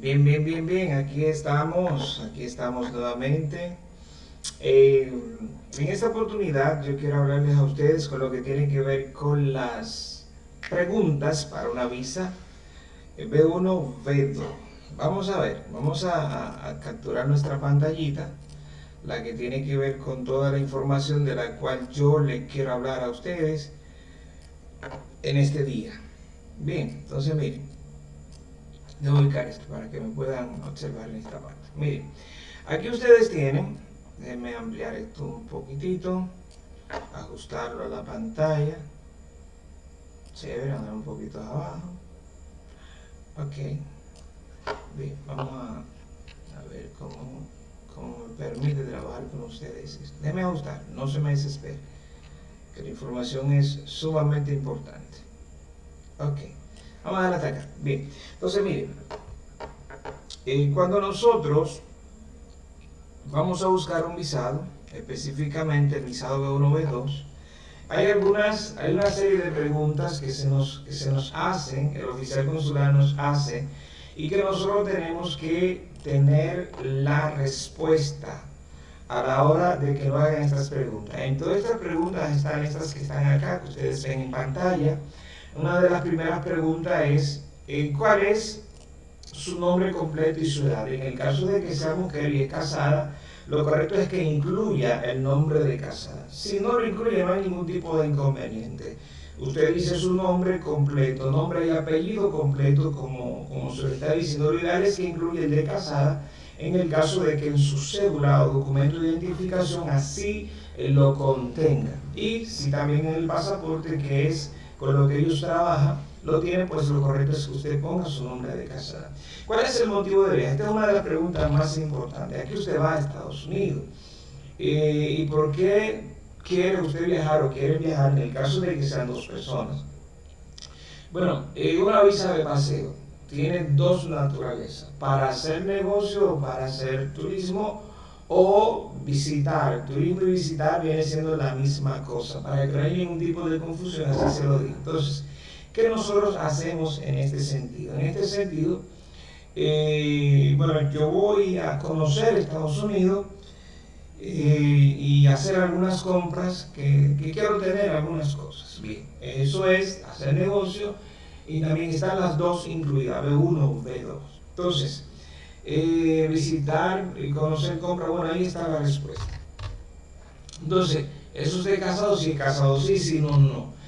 Bien, bien, bien, bien, aquí estamos, aquí estamos nuevamente. Eh, en esta oportunidad yo quiero hablarles a ustedes con lo que tiene que ver con las preguntas para una visa B1, B2. Vamos a ver, vamos a, capturar nuestra pantallita, la que tiene que ver con toda la información de la cual yo les quiero hablar a ustedes en este día. Bien, entonces miren, a ubicar esto para que me puedan observar en esta parte. Miren, aquí ustedes tienen, déjenme ampliar esto un poquitito, ajustarlo a la pantalla, chévere, andar un poquito abajo, ok, bien, vamos a, ver cómo, cómo me permite trabajar con ustedes. Déjenme ajustar, no se me desespere, que la información es sumamente importante. Ok. Vamos a darle hasta acá. Bien. Entonces, miren. Eh, cuando nosotros vamos a buscar un visado, específicamente el visado B1, B2, hay algunas, hay una serie de preguntas que se nos, que se nos hacen, el oficial consular nos hace, y que nosotros tenemos que tener la respuesta a la hora de que nos hagan estas preguntas. En todas estas preguntas están estas que están acá, que ustedes ven en pantalla, una de las primeras preguntas es, eh, ¿cuál es su nombre completo y su edad? En el caso de que sea mujer y es casada, lo correcto es que incluya el nombre de casada. Si no lo incluye, no hay ningún tipo de inconveniente. Usted dice su nombre completo, nombre y apellido completo, como, como se le está diciendo. Lo ideal es que incluya el de casada, en el caso de que en su cédula o documento de identificación así lo contenga. Y si también en el pasaporte, que es con lo que ellos trabajan, lo tienen, pues lo correcto es que usted ponga su nombre de casada. ¿Cuál es el motivo de viaje? Esta es una de las preguntas más importantes. Aquí usted va a Estados Unidos. Eh, ¿Y por qué quiere usted viajar o quiere viajar en el caso de que sean dos personas? Bueno, eh, una visa de paseo tiene dos naturalezas, para hacer negocio o para hacer turismo o visitar. Turismo y visitar viene siendo la misma cosa. Para que no haya ningún tipo de confusión, así se lo digo. Entonces, ¿qué nosotros hacemos en este sentido? En este sentido, eh, bueno, yo voy a conocer Estados Unidos eh, y hacer algunas compras que, quiero tener algunas cosas. Bien, eso es hacer negocio y también están las dos incluidas, B1 o B2. Entonces, eh, visitar y conocer compra, bueno, ahí está la respuesta. Entonces, ¿es usted casado? Sí, casado, sí, sí, no, no.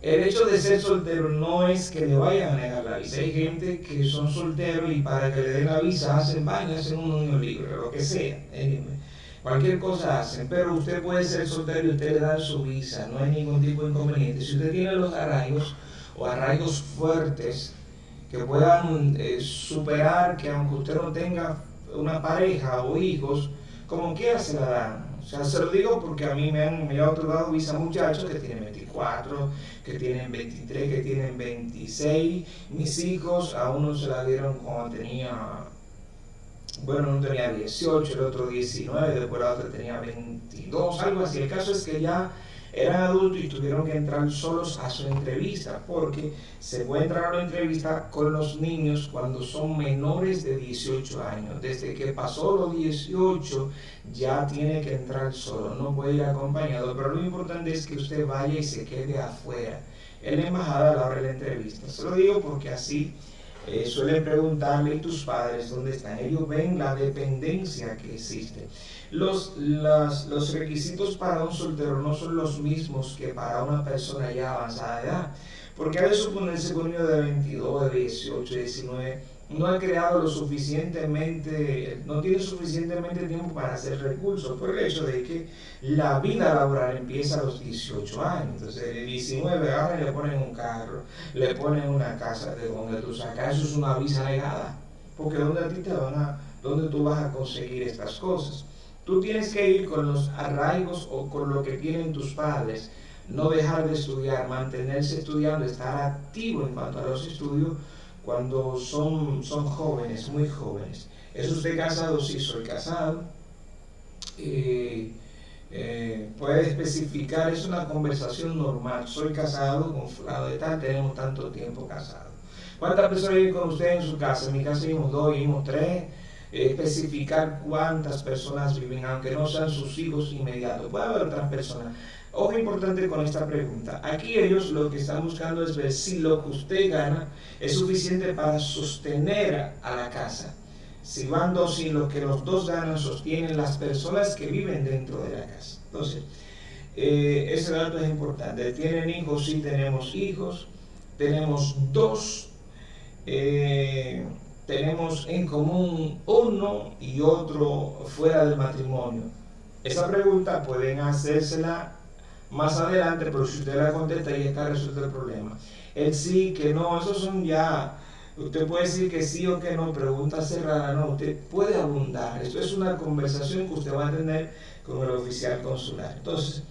El hecho de ser soltero no es que le vayan a negar la visa. Hay gente que son solteros y para que le den la visa hacen baños, hacen un niño libre, lo que sea. Cualquier cosa hacen, pero usted puede ser soltero y usted le da su visa, no hay ningún tipo de inconveniente. Si usted tiene los arraigos o arraigos fuertes, que puedan eh, superar que aunque usted no tenga una pareja o hijos, como quiera se la dan. O sea, se lo digo porque a mí me han, me han otorgado visa muchachos que tienen 24, que tienen 23, que tienen 26. Mis hijos a uno se la dieron cuando tenía, bueno, uno tenía 18, el otro 19, después la otra tenía 22, algo así. El caso es que ya eran adultos y tuvieron que entrar solos a su entrevista, porque se puede entrar a la entrevista con los niños cuando son menores de 18 años. Desde que pasó los 18 ya tiene que entrar solo, no puede ir acompañado, pero lo importante es que usted vaya y se quede afuera, en la embajada a la hora de la entrevista. Se lo digo porque así eh, suelen preguntarle tus padres dónde están. Ellos ven la dependencia que existe. Los, requisitos para un soltero no son los mismos que para una persona ya avanzada de edad. Porque a veces suponerse con un niño de 22, de 18, 19 no ha creado lo suficientemente, no tiene suficientemente tiempo para hacer recursos por el hecho de que la vida laboral empieza a los 18 años. Entonces, de 19 ahora le ponen un carro, le ponen una casa de donde tú sacas, eso es una visa negada. Porque donde a ti te van a, donde tú vas a conseguir estas cosas. Tú tienes que ir con los arraigos o con lo que tienen tus padres, no dejar de estudiar, mantenerse estudiando, estar activo en cuanto a los estudios cuando son, son jóvenes, muy jóvenes. ¿Es usted casado? Sí, soy casado. Eh, eh, puede especificar, es una conversación normal. Soy casado con fulano de tal, tenemos tanto tiempo casado. ¿Cuántas personas viven con usted en su casa? En mi casa vivimos dos, vivimos tres. especificar cuántas personas viven, aunque no sean sus hijos inmediatos. Puede haber otras personas. Ojo importante con esta pregunta. Aquí ellos lo que están buscando es ver si lo que usted gana es suficiente para sostener a la casa. Si van dos y lo que los dos ganan sostienen las personas que viven dentro de la casa. Entonces, eh, ese dato es importante. ¿Tienen hijos? Sí, tenemos hijos. Tenemos dos. Eh, tenemos en común uno y otro fuera del matrimonio. Esa pregunta pueden hacérsela más adelante, pero si usted la contesta y está resuelto el problema. El sí, que no, esos son ya, usted puede decir que sí o que no, pregunta cerrada, no, usted puede abundar. Esto es una conversación que usted va a tener con el oficial consular. Entonces,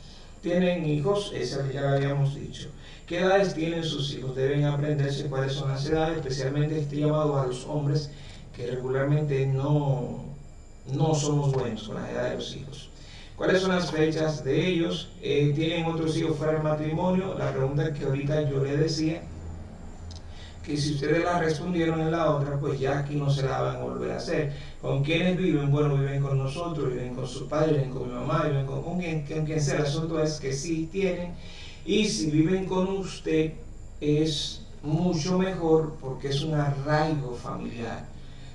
tienen hijos, eso ya lo habíamos dicho. ¿Qué edades tienen sus hijos? Deben aprenderse cuáles son las edades, especialmente este llamado a los hombres que regularmente no, no somos buenos con la edad de los hijos. ¿Cuáles son las fechas de ellos? Eh, ¿Tienen otros hijos fuera del matrimonio? La pregunta que ahorita yo le decía, que si ustedes la respondieron en la otra, pues ya aquí no se la van a volver a hacer. ¿Con quiénes viven? Bueno, viven con nosotros, viven con sus padres, viven con mi mamá, viven con, con, quien, con quien sea. El asunto es que sí tienen. Y si viven con usted, es mucho mejor porque es un arraigo familiar.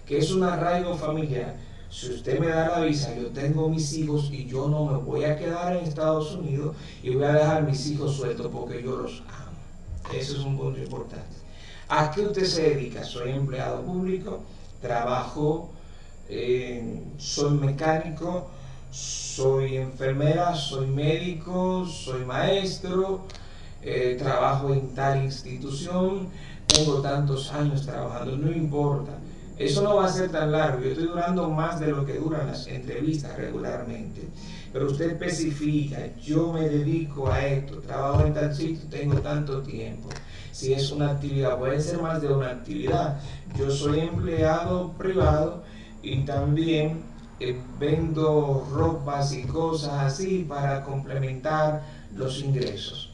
que es un arraigo familiar? Si usted me da la visa, yo tengo mis hijos y yo no me voy a quedar en Estados Unidos y voy a dejar mis hijos sueltos porque yo los amo. Eso es un punto importante. ¿A qué usted se dedica? Soy empleado público, trabajo, eh, soy mecánico, soy enfermera, soy médico, soy maestro, eh, trabajo en tal institución, tengo tantos años trabajando, no importa. Eso no va a ser tan largo, yo estoy durando más de lo que duran las entrevistas regularmente. Pero usted especifica, yo me dedico a esto, trabajo en tal sitio, tengo tanto tiempo. Si es una actividad, puede ser más de una actividad. Yo soy empleado privado y también eh, vendo ropas y cosas así para complementar los ingresos.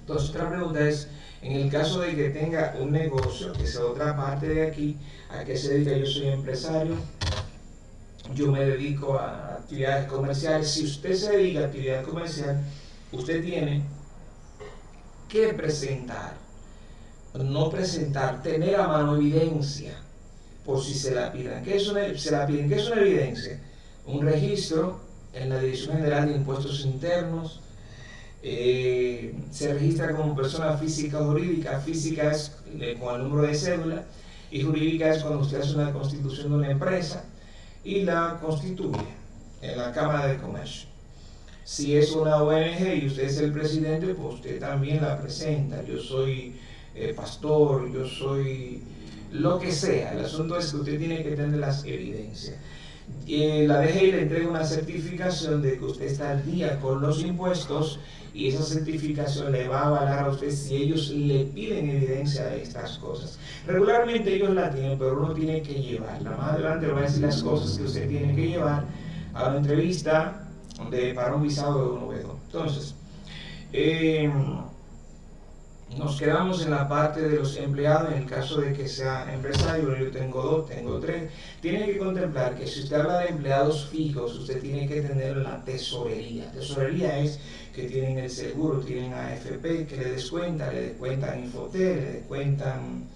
Entonces, otra pregunta es, en el caso de que tenga un negocio, que sea otra parte de aquí, ¿a qué se dedica? Yo soy empresario, yo me dedico a actividades comerciales. Si usted se dedica a actividad comercial, usted tiene que presentar, no presentar, tener a mano evidencia por si se la pidan. ¿Qué es una, se la piden? ¿Qué es una evidencia? Un registro en la Dirección General de Impuestos Internos, eh, se registra como persona física o jurídica. Física es eh, con el número de cédula y jurídica es cuando usted hace una constitución de una empresa y la constituye en la Cámara de Comercio. Si es una ONG y usted es el presidente, pues usted también la presenta. Yo soy eh, pastor, yo soy lo que sea. El asunto es que usted tiene que tener las evidencias. la DGI le entrega una certificación de que usted está al día con los impuestos y esa certificación le va a avalar a usted si ellos le piden evidencia de estas cosas. Regularmente ellos la tienen, pero uno tiene que llevarla. Más adelante le voy a decir las cosas que usted tiene que llevar a una entrevista de, para un visado de un v Entonces, eh, nos quedamos en la parte de los empleados, en el caso de que sea empresario, yo tengo dos, tengo tres, tiene que contemplar que si usted habla de empleados fijos, usted tiene que tener la tesorería. Tesorería es que tienen el seguro, tienen AFP, que le descuentan, le descuentan Infotel, le descuentan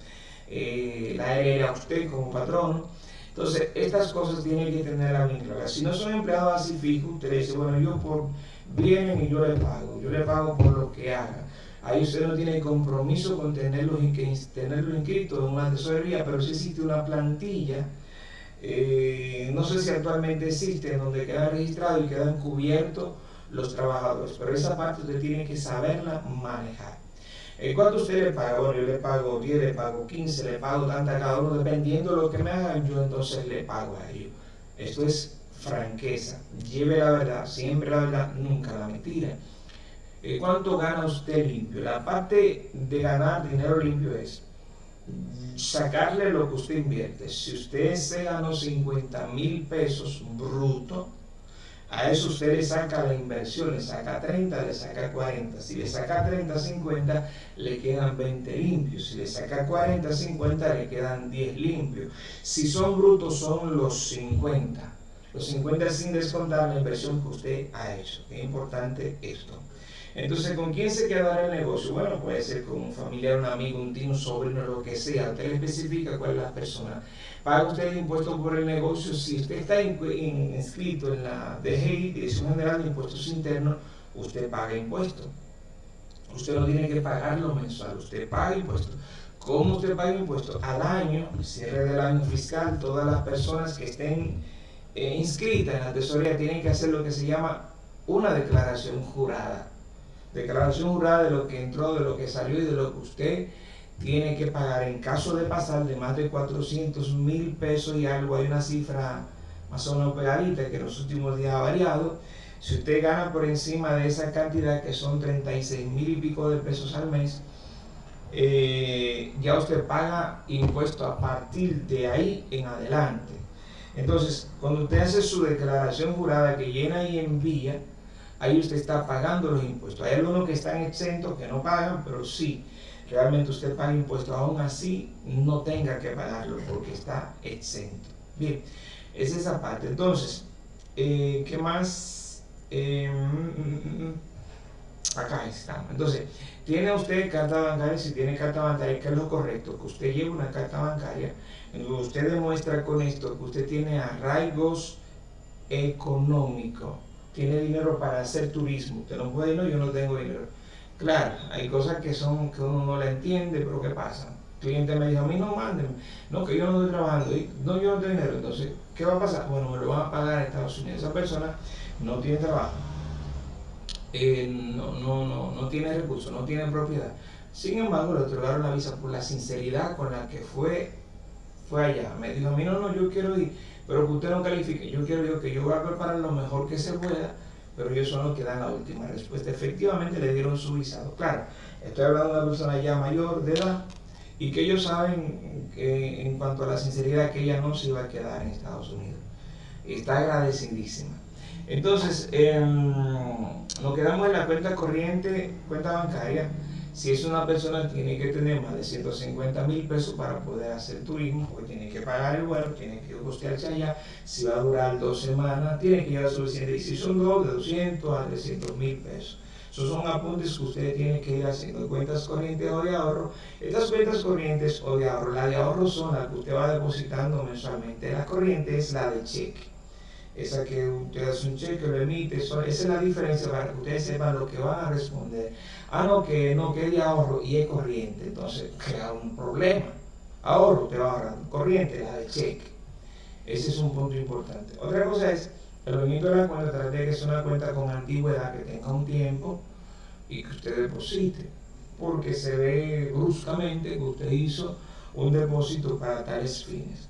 eh, la ARL a usted como patrón. Entonces, estas cosas tienen que tener la clara. Si no son empleados así fijos, usted dice, bueno, yo por vienen y yo le pago, yo le pago por lo que haga. Ahí usted no tiene compromiso con tenerlo, tenerlo inscrito en una tesorería, pero sí existe una plantilla, eh, no sé si actualmente existe, en donde queda registrado y quedan cubiertos los trabajadores, pero esa parte usted tiene que saberla manejar. Eh, ¿Cuánto usted le paga? Bueno, yo le pago 10, le pago 15, le pago tanta cada uno, dependiendo de lo que me hagan, yo entonces le pago a ellos. Esto es franqueza. Lleve la verdad, siempre la verdad, nunca la mentira. Eh, ¿Cuánto gana usted limpio? La parte de ganar dinero limpio es sacarle lo que usted invierte. Si usted se ganó 50 mil pesos bruto, A eso usted le saca la inversión, le saca 30, le saca 40. Si le saca 30, 50, le quedan 20 limpios. Si le saca 40, 50, le quedan 10 limpios. Si son brutos, son los 50. Los 50 sin descontar la inversión que usted ha hecho. Es importante esto. Entonces, ¿con quién se quedará el negocio? Bueno, puede ser con un familiar, un amigo, un tío, un sobrino, lo que sea. Usted le especifica cuál es la persona. Paga usted el impuesto por el negocio. Si usted está inscrito en la DGI, Dirección General de Impuestos Internos, usted paga impuestos. Usted no tiene que pagarlo mensual, usted paga impuestos. ¿Cómo usted paga impuestos? Al año, cierre del año fiscal, todas las personas que estén eh, inscritas en la tesorería tienen que hacer lo que se llama una declaración jurada declaración jurada de lo que entró, de lo que salió y de lo que usted tiene que pagar en caso de pasar de más de 400 mil pesos y algo, hay una cifra más o menos pegadita que en los últimos días ha variado. Si usted gana por encima de esa cantidad, que son 36 mil y pico de pesos al mes, eh, ya usted paga impuesto a partir de ahí en adelante. Entonces, cuando usted hace su declaración jurada que llena y envía, ahí usted está pagando los impuestos. Hay algunos que están exentos, que no pagan, pero sí, realmente usted paga impuestos, aún así no tenga que pagarlo porque está exento. Bien, es esa parte. Entonces, eh, ¿qué más? Eh, mm, mm, mm, acá está. Entonces, tiene usted carta bancaria, si tiene carta bancaria, que es lo correcto, que usted lleve una carta bancaria, usted demuestra con esto que usted tiene arraigos económicos tiene dinero para hacer turismo. Usted no puede, no, yo no tengo dinero. Claro, hay cosas que son que uno no la entiende, pero ¿qué pasa? El cliente me dijo, a mí no manden, no, que yo no estoy trabajando, no, yo no tengo dinero. Entonces, ¿qué va a pasar? Bueno, me lo van a pagar en Estados Unidos. Esa persona no tiene trabajo, eh, no, no, no, no tiene recursos, no tiene propiedad. Sin embargo, le otorgaron la visa por la sinceridad con la que fue, fue allá. Me dijo, a mí no, no, yo quiero ir pero que usted no califique. Yo quiero que yo voy a preparar lo mejor que se pueda, pero ellos son los que dan la última respuesta. Efectivamente le dieron su visado. Claro, estoy hablando de una persona ya mayor de edad y que ellos saben que en cuanto a la sinceridad que ella no se iba a quedar en Estados Unidos. Está agradecidísima. Entonces, em, nos quedamos en la cuenta corriente, cuenta bancaria. Si es una persona, tiene que tener más de 150 mil pesos para poder hacer turismo, porque tiene que pagar el vuelo, tiene que costearse allá. Si va a durar dos semanas, tiene que llevar suficiente. Y si son dos, de 200 a 300 mil pesos. Esos son apuntes que ustedes tienen que ir haciendo cuentas corrientes o de ahorro. Estas cuentas corrientes o de ahorro, la de ahorro son las que usted va depositando mensualmente. La corriente es la de cheque esa que usted hace un cheque, lo emite, esa es la diferencia para que ustedes sepan lo que van a responder. Ah, no, que no, que es ahorro y es corriente, entonces crea un problema. Ahorro, te va a ahorrar, corriente, la de cheque. Ese es un punto importante. Otra cosa es, el movimiento de la cuenta, trate de que sea una cuenta con antigüedad, que tenga un tiempo y que usted deposite, porque se ve bruscamente que usted hizo un depósito para tales fines.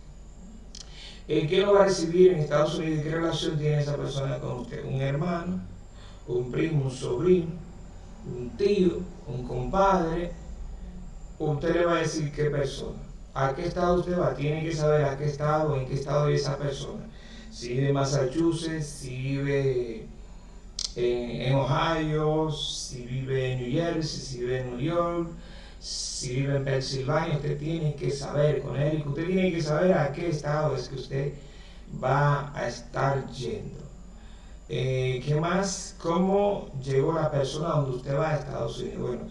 Eh, ¿Qué lo va a recibir en Estados Unidos? ¿Qué relación tiene esa persona con usted? ¿Un hermano? ¿Un primo? ¿Un sobrino? ¿Un tío? ¿Un compadre? Usted le va a decir qué persona. ¿A qué estado usted va? Tiene que saber a qué estado, en qué estado vive esa persona. Si vive en Massachusetts, si vive en, Ohio, si vive en New Jersey, si vive en New York, si vive en Pensilvania, usted tiene que saber con él, usted tiene que saber a qué estado es que usted va a estar yendo. Eh, ¿Qué más? ¿Cómo llegó la persona donde usted va a Estados Unidos? Bueno,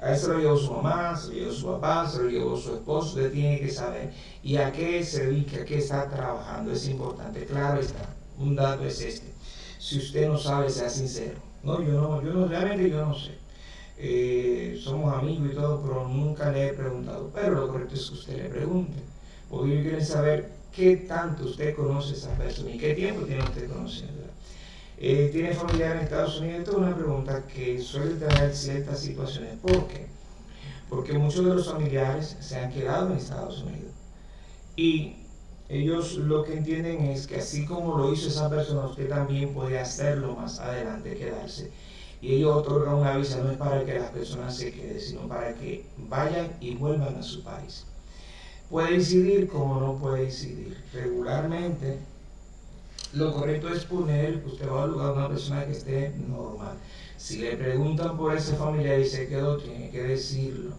a eso lo llevó su mamá, se lo llevó su papá, se lo llevó su esposo, usted tiene que saber. ¿Y a qué se dedica? ¿A qué está trabajando? Es importante, claro está. Un dato es este. Si usted no sabe, sea sincero. No, yo no, yo no, realmente yo no sé. Eh, somos amigos y todo, pero nunca le he preguntado. Pero lo correcto es que usted le pregunte, porque yo quiero saber qué tanto usted conoce a esa persona y qué tiempo tiene usted conociéndola. Eh, ¿Tiene familiar en Estados Unidos? Esta es una pregunta que suele traer ciertas situaciones. ¿Por qué? Porque muchos de los familiares se han quedado en Estados Unidos. Y ellos lo que entienden es que así como lo hizo esa persona, usted también puede hacerlo más adelante, quedarse y ellos otorgan una visa no es para que las personas se queden, sino para que vayan y vuelvan a su país. Puede decidir como no puede decidir. Regularmente, lo correcto es poner que usted va a lugar a una persona que esté normal. Si le preguntan por ese familiar y se quedó, tiene que decirlo.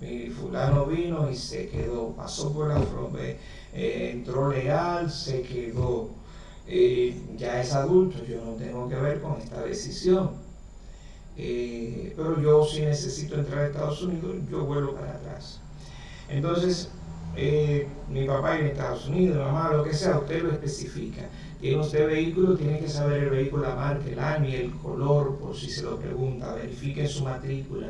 Mi fulano vino y se quedó, pasó por la frontera, eh, entró legal, se quedó. Eh, ya es adulto, yo no tengo que ver con esta decisión. Eh, pero yo si necesito entrar a Estados Unidos, yo vuelvo para atrás. Entonces, mi papá en Estados Unidos, mamá, lo que sea, usted lo especifica. Tiene usted vehículo, tiene que saber el vehículo, la marca, el año y el color, por si se lo pregunta, verifique su matrícula.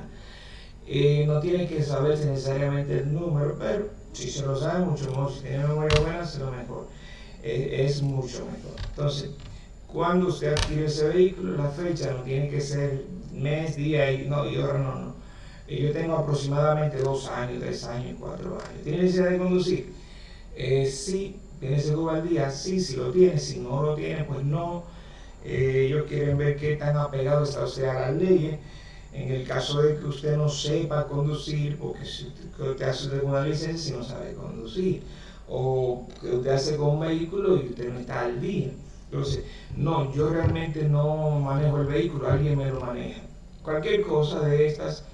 Eh, no tiene que saberse necesariamente el número, pero si se lo sabe, mucho mejor. Si tiene memoria buena, se lo mejor. Eh, es mucho mejor. Entonces, cuando usted adquiere ese vehículo, la fecha no tiene que ser mes, día y, no, y ahora no, no. Eh, yo tengo aproximadamente dos años, tres años, cuatro años. ¿Tiene necesidad de conducir? sí, ¿Tiene seguro al día? Sí, si lo tiene, si no lo tiene, pues no. Eh, ellos quieren ver qué tan apegado está usted a las leyes. En el caso de que usted no sepa conducir, porque si usted hace una licencia y no sabe conducir, o que usted hace con un vehículo y usted no está al día. Entonces, no, yo realmente no manejo el vehículo, alguien me lo maneja. Cualquier cosa de estas,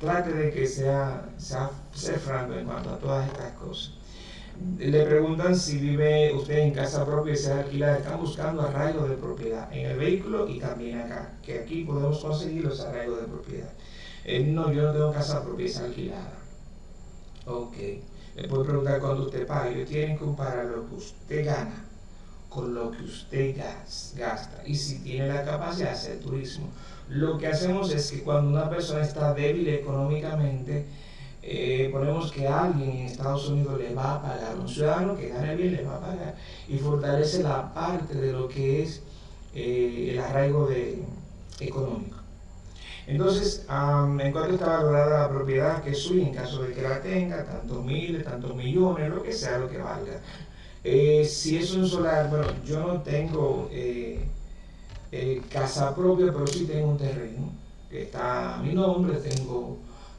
trate de que sea, sea ser franco en cuanto a todas estas cosas le preguntan si vive usted en casa propia y se alquilada. Están buscando arraigo de propiedad en el vehículo y también acá, que aquí podemos conseguir los arraigos de propiedad. Eh, no, yo no tengo casa propia, es alquilada. Ok. Le puedo preguntar cuándo usted paga. Ellos tienen que comparar lo que usted gana con lo que usted gasta y si tiene la capacidad de hacer turismo. Lo que hacemos es que cuando una persona está débil económicamente, eh, ponemos que alguien en Estados Unidos le va a pagar, un ciudadano que gane bien le va a pagar y fortalece la parte de lo que es eh, el arraigo económico. Entonces, en cuanto está valorada la propiedad que suya, en caso de que la tenga, tantos miles, tantos millones, lo que sea lo que valga. Eh, si es un solar, bueno, yo no tengo casa propia, pero sí tengo un terreno que está a mi nombre, tengo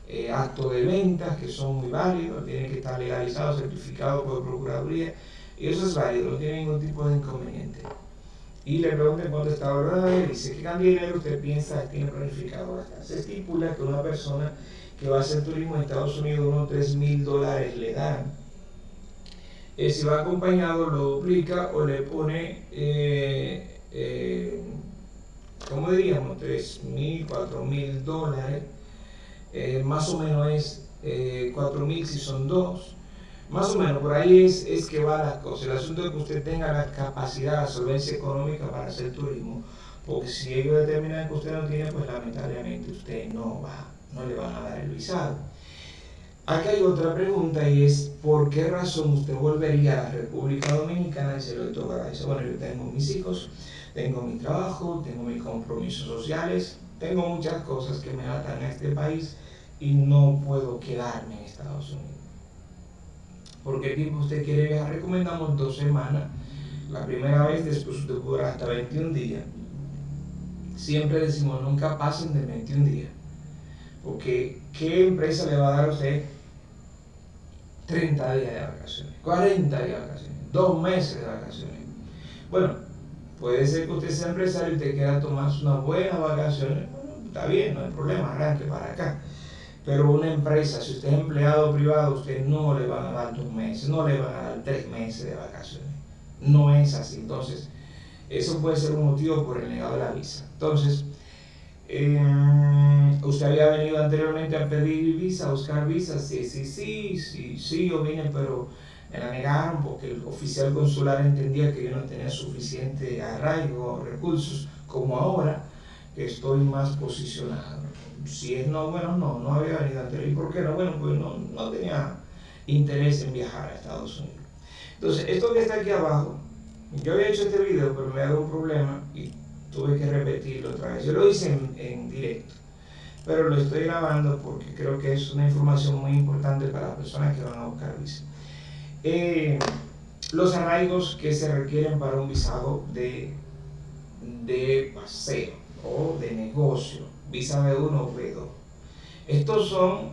eh, actos de ventas que son muy válidos, tienen que estar legalizados, certificados por Procuraduría, y eso es válido, no tiene ningún tipo de inconveniente. Y le está ahorrado, y dice qué cantidad de dinero usted piensa tiene planificado. Se estipula que una persona que va a hacer turismo en Estados Unidos unos 3 mil dólares le dan. Eh, si va acompañado lo duplica o le pone, eh, eh, ¿cómo diríamos? 3 mil, 4 mil dólares eh, más o menos es eh, 4.000 si son dos, más o menos por ahí es, es que va la cosa. El asunto es que usted tenga la capacidad, la solvencia económica para hacer turismo, porque si ellos determinan que usted no tiene, pues lamentablemente usted no va, no le van a dar el visado. Aquí hay otra pregunta y es, ¿por qué razón usted volvería a la República Dominicana y se lo toca? Dice, bueno, yo tengo mis hijos, tengo mi trabajo, tengo mis compromisos sociales, tengo muchas cosas que me atan a este país y no puedo quedarme en Estados Unidos. Porque tiempo usted quiere viajar? Recomendamos dos semanas. La primera vez después usted podrá hasta 21 días. Siempre decimos nunca pasen de 21 días. Porque ¿qué empresa le va a dar a usted 30 días de vacaciones? 40 días de vacaciones, dos meses de vacaciones. Bueno, puede ser que usted sea empresario y te quiera tomar unas buenas vacaciones. está bien, no hay problema, arranque para acá. Pero una empresa, si usted es empleado privado, usted no le van a dar dos meses, no le van a dar tres meses de vacaciones. No es así. Entonces, eso puede ser un motivo por el negado de la visa. Entonces, eh, usted había venido anteriormente a pedir visa, a buscar visa, sí, sí, sí, sí, sí, yo vine, pero me la negaron porque el oficial consular entendía que yo no tenía suficiente arraigo recursos como ahora que estoy más posicionado si es no, bueno, no, no había venido anterior. ¿Y por qué no? Bueno, pues no, no tenía interés en viajar a Estados Unidos. Entonces, esto que está aquí abajo, yo había hecho este video, pero me ha dado un problema y tuve que repetirlo otra vez. Yo lo hice en, directo, pero lo estoy grabando porque creo que es una información muy importante para las personas que van a buscar visa. Eh, los arraigos que se requieren para un visado de, de paseo o de negocio visa B1 o B2. Estos son,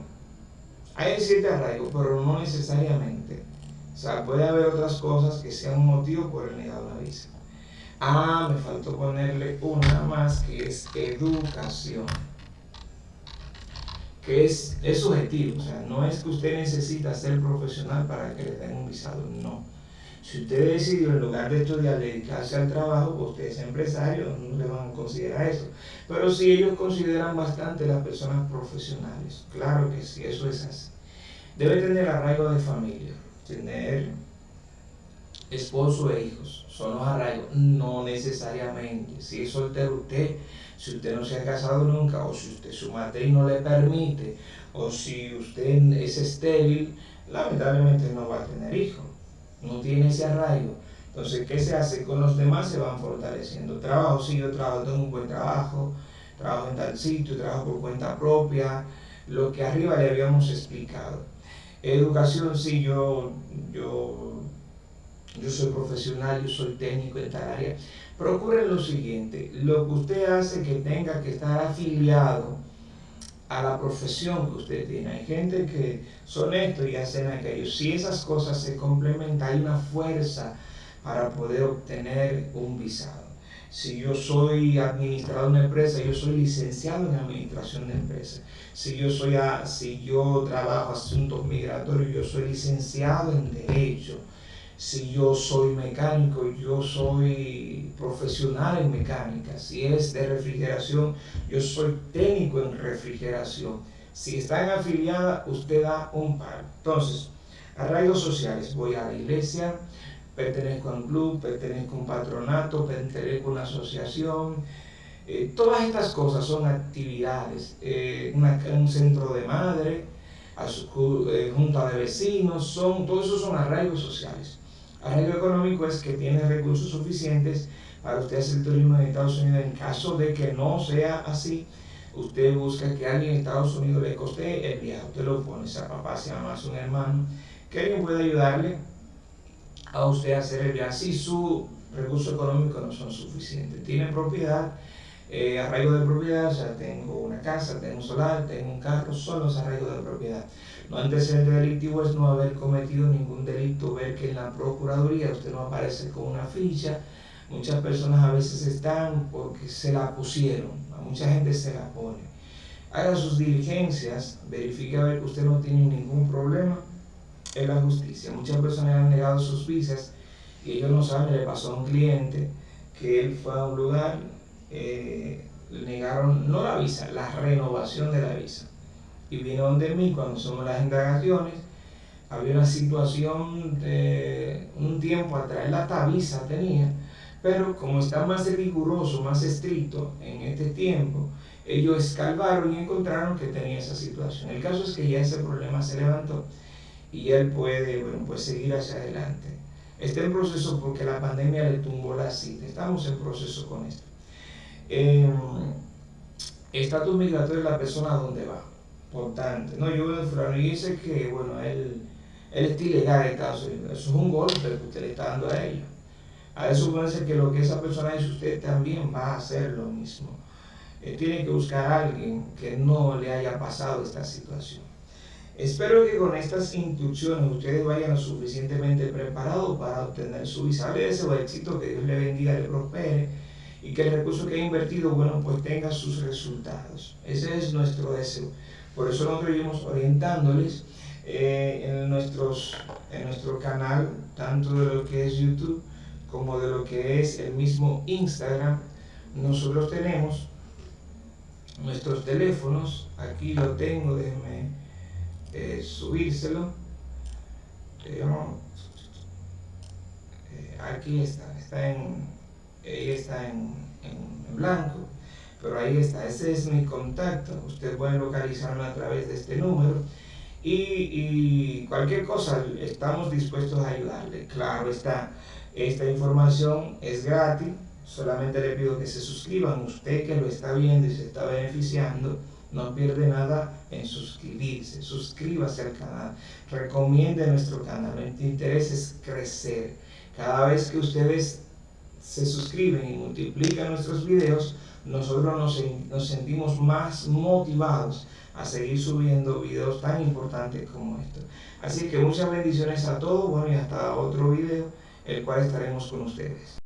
hay siete arraigos, pero no necesariamente. O sea, puede haber otras cosas que sean un motivo por el negado de la visa. Ah, me faltó ponerle una más que es educación. Que es, es subjetivo, o sea, no es que usted necesita ser profesional para que le den un visado, no. Si usted decidió en lugar de estudiar dedicarse al trabajo, pues usted es empresario, no le van a considerar eso. Pero si ellos consideran bastante las personas profesionales, claro que sí, eso es así. Debe tener arraigo de familia, tener esposo e hijos. Son los arraigos, no necesariamente. Si es soltero usted, si usted no se ha casado nunca, o si usted su matriz no le permite, o si usted es estéril, lamentablemente no va a tener hijos. No tiene ese arraigo. Entonces, ¿qué se hace? Con los demás se van fortaleciendo. Trabajo, sí, yo trabajo, tengo un buen trabajo, trabajo en tal sitio, trabajo por cuenta propia, lo que arriba le habíamos explicado. Educación, sí, yo, yo, yo soy profesional, yo soy técnico en tal área. Procure lo siguiente, lo que usted hace que tenga que estar afiliado a la profesión que usted tiene. Hay gente que son esto y hacen aquello. Si esas cosas se complementan, hay una fuerza para poder obtener un visado. Si yo soy administrador de una empresa, yo soy licenciado en administración de empresas. Si yo, soy a, si yo trabajo asuntos migratorios, yo soy licenciado en derecho. Si yo soy mecánico, yo soy profesional en mecánica. Si es de refrigeración, yo soy técnico en refrigeración. Si están afiliadas, usted da un par. Entonces, arraigos sociales, voy a la iglesia, pertenezco a un club, pertenezco a un patronato, pertenezco a una asociación. Eh, todas estas cosas son actividades, eh, un centro de madre, a su, eh, junta de vecinos, son, todo eso son arraigos sociales. Arraigo económico es que tiene recursos suficientes para usted hacer turismo en Estados Unidos. En caso de que no sea así, usted busca que alguien en Estados Unidos le coste el viaje. Usted lo pone, sea papá, sea mamá, sea un hermano, que alguien pueda ayudarle a usted hacer el viaje si sus recursos económicos no son suficientes. Tiene propiedad, eh, arraigo de propiedad, o sea, tengo una casa, tengo un solar, tengo un carro, son los arraigos de propiedad. No antecedente delictivo es no haber cometido ningún delito, ver que en la Procuraduría usted no aparece con una ficha. Muchas personas a veces están porque se la pusieron, a mucha gente se la pone. Haga sus diligencias, verifique a ver que usted no tiene ningún problema en la justicia. Muchas personas han negado sus visas y ellos no saben, le pasó a un cliente que él fue a un lugar, eh, negaron no la visa, la renovación de la visa. Y vino donde mí cuando somos las indagaciones, había una situación de un tiempo atrás, la visa tenía, pero como está más riguroso, más estricto en este tiempo, ellos escalvaron y encontraron que tenía esa situación. El caso es que ya ese problema se levantó y él puede bueno, pues seguir hacia adelante. Está en proceso porque la pandemia le tumbó la cita. Estamos en proceso con esto. Eh, estatus migratorio de la persona a dónde va. Importante. No, yo veo y dice que, bueno, él, él está ilegal en Estados Unidos. Eso es un golpe que usted le está dando a ellos. A eso ser que lo que esa persona dice usted también va a hacer lo mismo. Eh, tiene que buscar a alguien que no le haya pasado esta situación. Espero que con estas instrucciones ustedes vayan suficientemente preparados para obtener su visa. Le deseo éxito, que Dios le bendiga, le prospere y que el recurso que ha invertido, bueno, pues tenga sus resultados. Ese es nuestro deseo. Por eso nosotros iremos orientándoles eh, en, nuestros, en nuestro canal, tanto de lo que es YouTube como de lo que es el mismo Instagram. Nosotros tenemos nuestros teléfonos, aquí lo tengo, déjenme eh, subírselo. Eh, aquí está, está en, está en, blanco, pero ahí está, ese es mi contacto. Usted puede localizarme a través de este número. Y, cualquier cosa, estamos dispuestos a ayudarle. Claro está, esta información es gratis, solamente le pido que se suscriban, usted que lo está viendo y se está beneficiando, no pierde nada en suscribirse, suscríbase al canal, recomiende nuestro canal, nuestro interés es crecer. Cada vez que ustedes se suscriben y multiplican nuestros videos, nosotros nos, sentimos más motivados a seguir subiendo videos tan importantes como estos. Así que muchas bendiciones a todos, bueno y hasta otro video, el cual estaremos con ustedes.